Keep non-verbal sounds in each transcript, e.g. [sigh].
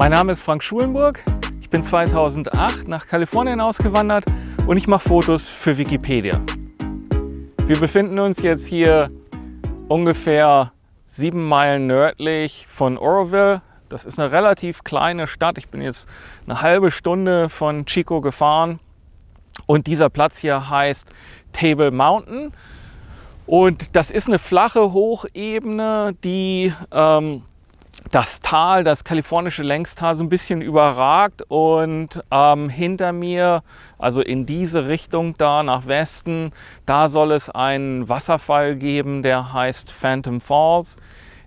Mein Name ist Frank Schulenburg. Ich bin 2008 nach Kalifornien ausgewandert und ich mache Fotos für Wikipedia. Wir befinden uns jetzt hier ungefähr sieben Meilen nördlich von Oroville. Das ist eine relativ kleine Stadt. Ich bin jetzt eine halbe Stunde von Chico gefahren. Und dieser Platz hier heißt Table Mountain. Und das ist eine flache Hochebene, die ähm, das Tal, das kalifornische Längstal so ein bisschen überragt und ähm, hinter mir, also in diese Richtung da nach Westen, da soll es einen Wasserfall geben, der heißt Phantom Falls.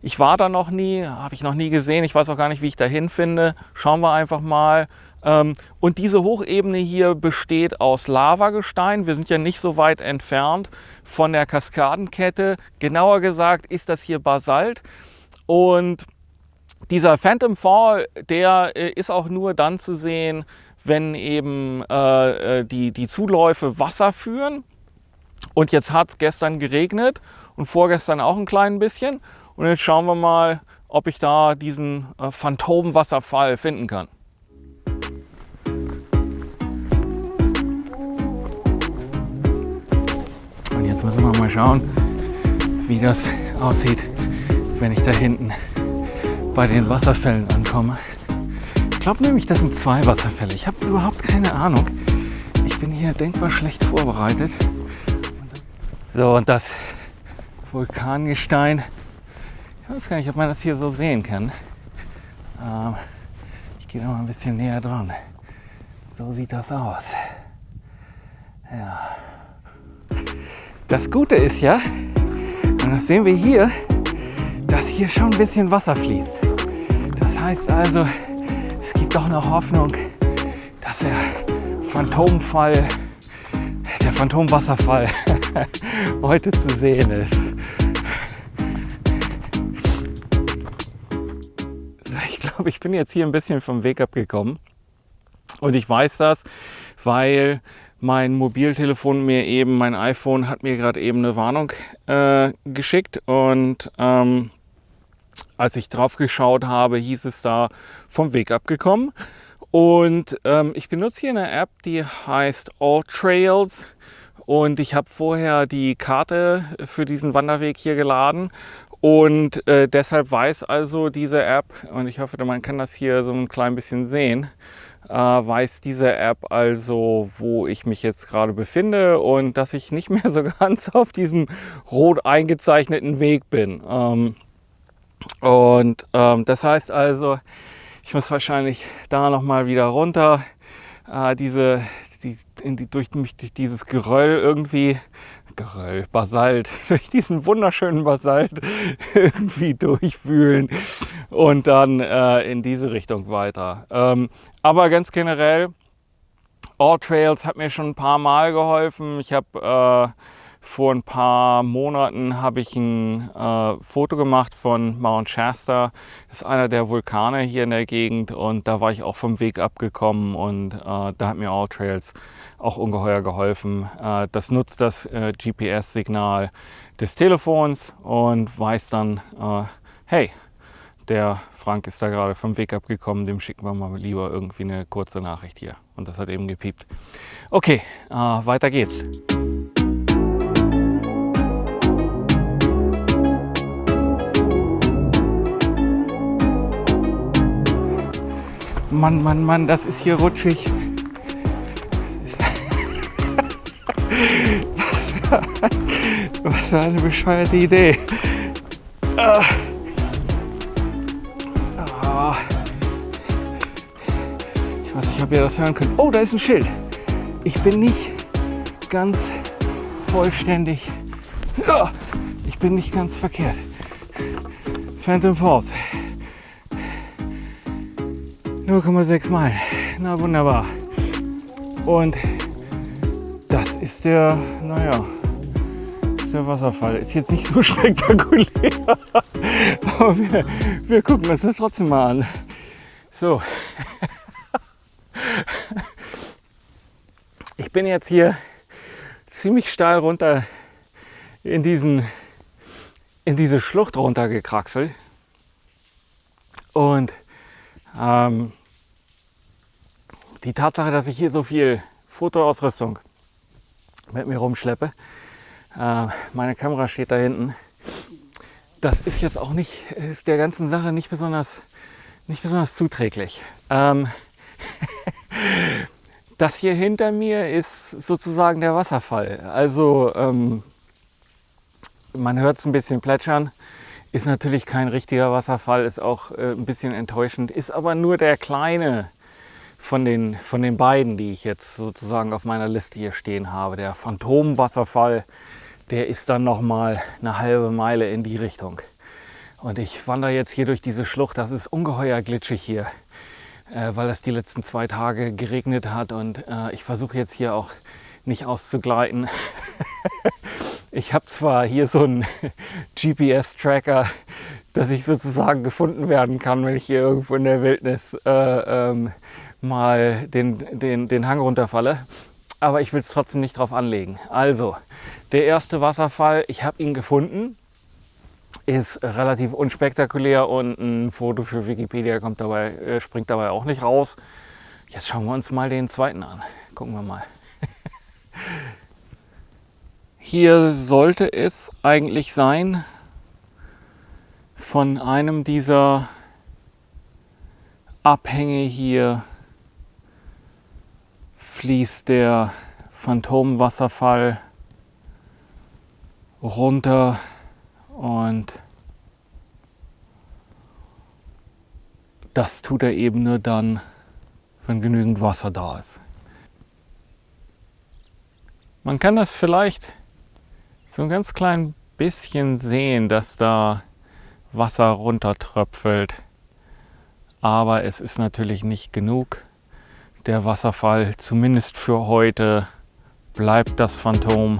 Ich war da noch nie, habe ich noch nie gesehen, ich weiß auch gar nicht, wie ich da hinfinde. Schauen wir einfach mal. Ähm, und diese Hochebene hier besteht aus Lavagestein. Wir sind ja nicht so weit entfernt von der Kaskadenkette. Genauer gesagt ist das hier Basalt. Und dieser Phantom Fall, der äh, ist auch nur dann zu sehen, wenn eben äh, äh, die, die Zuläufe Wasser führen. Und jetzt hat es gestern geregnet und vorgestern auch ein klein bisschen. Und jetzt schauen wir mal, ob ich da diesen äh, Phantomwasserfall finden kann. Und jetzt müssen wir mal schauen, wie das aussieht, wenn ich da hinten bei den Wasserfällen ankomme. Ich glaube nämlich, das sind zwei Wasserfälle. Ich habe überhaupt keine Ahnung. Ich bin hier denkbar schlecht vorbereitet. So, und das Vulkangestein. Ich weiß gar nicht, ob man das hier so sehen kann. Ähm, ich gehe da mal ein bisschen näher dran. So sieht das aus. Ja. Das Gute ist ja, und das sehen wir hier, dass hier schon ein bisschen Wasser fließt. Heißt also, es gibt doch noch Hoffnung, dass der Phantomfall, der Phantomwasserfall [laughs] heute zu sehen ist. Ich glaube, ich bin jetzt hier ein bisschen vom Weg abgekommen. Und ich weiß das, weil mein Mobiltelefon mir eben, mein iPhone hat mir gerade eben eine Warnung äh, geschickt und ähm, als ich drauf geschaut habe, hieß es da vom Weg abgekommen. Und ähm, ich benutze hier eine App, die heißt All Trails. Und ich habe vorher die Karte für diesen Wanderweg hier geladen. Und äh, deshalb weiß also diese App, und ich hoffe, man kann das hier so ein klein bisschen sehen, äh, weiß diese App also, wo ich mich jetzt gerade befinde und dass ich nicht [laughs] mehr so ganz auf diesem rot eingezeichneten Weg bin. Ähm, und ähm, das heißt also, ich muss wahrscheinlich da nochmal wieder runter, äh, diese, die, die, durch durch dieses Geröll irgendwie, Geröll, Basalt, [laughs] durch diesen wunderschönen Basalt [laughs] irgendwie durchwühlen und dann äh, in diese Richtung weiter. Ähm, aber ganz generell, All Trails hat mir schon ein paar Mal geholfen. Ich habe äh, vor ein paar Monaten habe ich ein äh, Foto gemacht von Mount Shasta. Das ist einer der Vulkane hier in der Gegend und da war ich auch vom Weg abgekommen und äh, da hat mir All Trails auch ungeheuer geholfen. Äh, das nutzt das äh, GPS-Signal des Telefons und weiß dann, äh, hey, der Frank ist da gerade vom Weg abgekommen, dem schicken wir mal lieber irgendwie eine kurze Nachricht hier. Und das hat eben gepiept. Okay, äh, weiter geht's. Mann, Mann, Mann, das ist hier rutschig. Was für eine bescheuerte Idee. Ah. Ah. Ich weiß nicht, ob ihr das hören könnt. Oh, da ist ein Schild. Ich bin nicht ganz vollständig. Ich bin nicht ganz verkehrt. Phantom Falls. 0,6 Meilen. Na wunderbar. Und das ist der, naja, ist der Wasserfall. Ist jetzt nicht so [laughs] spektakulär, aber wir, wir gucken uns das trotzdem mal an. So. [laughs] Ich bin jetzt hier ziemlich steil runter in diesen in diese Schlucht runtergekraxelt und Ähm, die Tatsache, dass ich hier so viel Fotoausrüstung mit mir rumschleppe, äh, meine Kamera steht da hinten, das ist jetzt auch nicht, ist der ganzen Sache nicht besonders, nicht besonders zuträglich. Ähm, [laughs] das hier hinter mir ist sozusagen der Wasserfall. Also ähm, man hört es ein bisschen plätschern. Ist natürlich kein richtiger Wasserfall, ist auch äh, ein bisschen enttäuschend, ist aber nur der kleine von den, von den beiden, die ich jetzt sozusagen auf meiner Liste hier stehen habe. Der Phantomwasserfall, der ist dann noch mal eine halbe Meile in die Richtung. Und ich wandere jetzt hier durch diese Schlucht. Das ist ungeheuer glitschig hier, äh, weil es die letzten zwei Tage geregnet hat. Und äh, ich versuche jetzt hier auch nicht auszugleiten. [laughs] Ich habe zwar hier so einen [laughs] GPS-Tracker, dass ich sozusagen gefunden werden kann, wenn ich hier irgendwo in der Wildnis äh, ähm, mal den, den, den Hang runterfalle. Aber ich will es trotzdem nicht drauf anlegen. Also, der erste Wasserfall, ich habe ihn gefunden, ist relativ unspektakulär und ein Foto für Wikipedia kommt dabei, äh, springt dabei auch nicht raus. Jetzt schauen wir uns mal den zweiten an. Gucken wir mal. [laughs] Hier sollte es eigentlich sein, von einem dieser Abhänge hier fließt der Phantomwasserfall runter und das tut er eben nur dann, wenn genügend Wasser da ist. Man kann das vielleicht so ein ganz klein bisschen sehen, dass da Wasser runtertröpfelt. Aber es ist natürlich nicht genug. Der Wasserfall, zumindest für heute, bleibt das Phantom.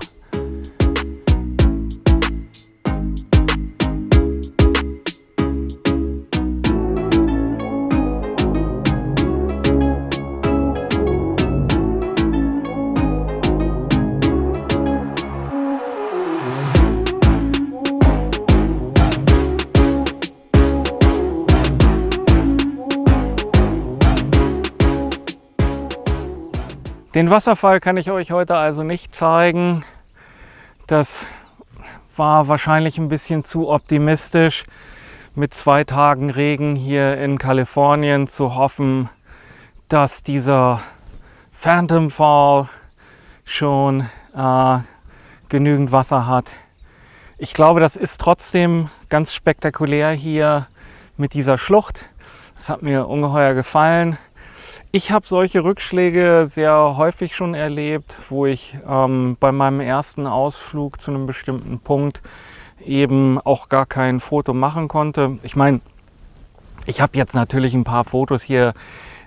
Den Wasserfall kann ich euch heute also nicht zeigen. Das war wahrscheinlich ein bisschen zu optimistisch, mit zwei Tagen Regen hier in Kalifornien zu hoffen, dass dieser Phantom Fall schon äh, genügend Wasser hat. Ich glaube, das ist trotzdem ganz spektakulär hier mit dieser Schlucht. Das hat mir ungeheuer gefallen. Ich habe solche Rückschläge sehr häufig schon erlebt, wo ich ähm, bei meinem ersten Ausflug zu einem bestimmten Punkt eben auch gar kein Foto machen konnte. Ich meine, ich habe jetzt natürlich ein paar Fotos hier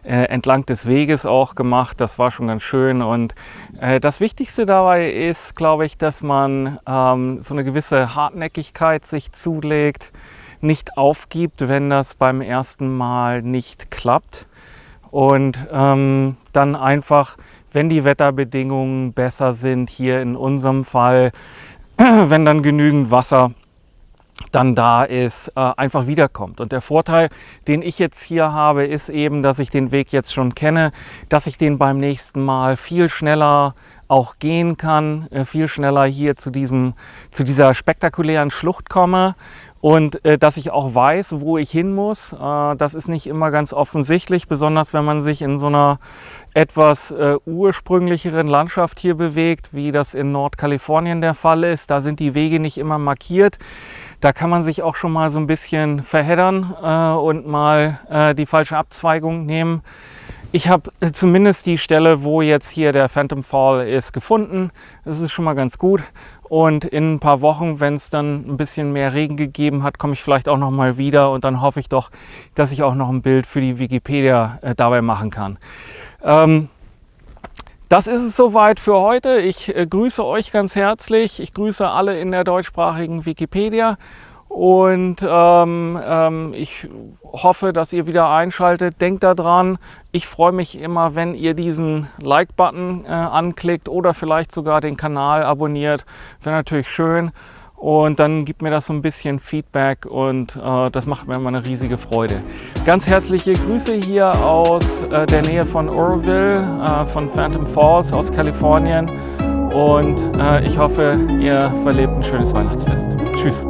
äh, entlang des Weges auch gemacht. Das war schon ganz schön. Und äh, das Wichtigste dabei ist, glaube ich, dass man ähm, so eine gewisse Hartnäckigkeit sich zulegt, nicht aufgibt, wenn das beim ersten Mal nicht klappt und ähm, dann einfach, wenn die Wetterbedingungen besser sind, hier in unserem Fall, [clears throat] wenn dann genügend Wasser dann da ist, äh, einfach wiederkommt. Und der Vorteil, den ich jetzt hier habe, ist eben, dass ich den Weg jetzt schon kenne, dass ich den beim nächsten Mal viel schneller auch gehen kann, äh, viel schneller hier zu, diesem, zu dieser spektakulären Schlucht komme und äh, dass ich auch weiß, wo ich hin muss. Äh, das ist nicht immer ganz offensichtlich, besonders wenn man sich in so einer etwas äh, ursprünglicheren Landschaft hier bewegt, wie das in Nordkalifornien der Fall ist. Da sind die Wege nicht immer markiert. Da kann man sich auch schon mal so ein bisschen verheddern äh, und mal äh, die falsche Abzweigung nehmen. Ich habe äh, zumindest die Stelle, wo jetzt hier der Phantom Fall ist, gefunden. Das ist schon mal ganz gut. Und in ein paar Wochen, wenn es dann ein bisschen mehr Regen gegeben hat, komme ich vielleicht auch noch mal wieder und dann hoffe ich doch, dass ich auch noch ein Bild für die Wikipedia äh, dabei machen kann. Ähm, das ist es soweit für heute. Ich äh, grüße euch ganz herzlich. Ich grüße alle in der deutschsprachigen Wikipedia und ähm, ähm, ich hoffe, dass ihr wieder einschaltet. Denkt daran, ich freue mich immer, wenn ihr diesen Like-Button äh, anklickt oder vielleicht sogar den Kanal abonniert. Wäre natürlich schön. und dann gibt mir das so ein bisschen Feedback und äh, das macht mir immer eine riesige Freude. Ganz herzliche Grüße hier aus äh, der Nähe von Oroville, äh, von Phantom Falls aus Kalifornien und äh, ich hoffe, ihr verlebt ein schönes Weihnachtsfest. Tschüss.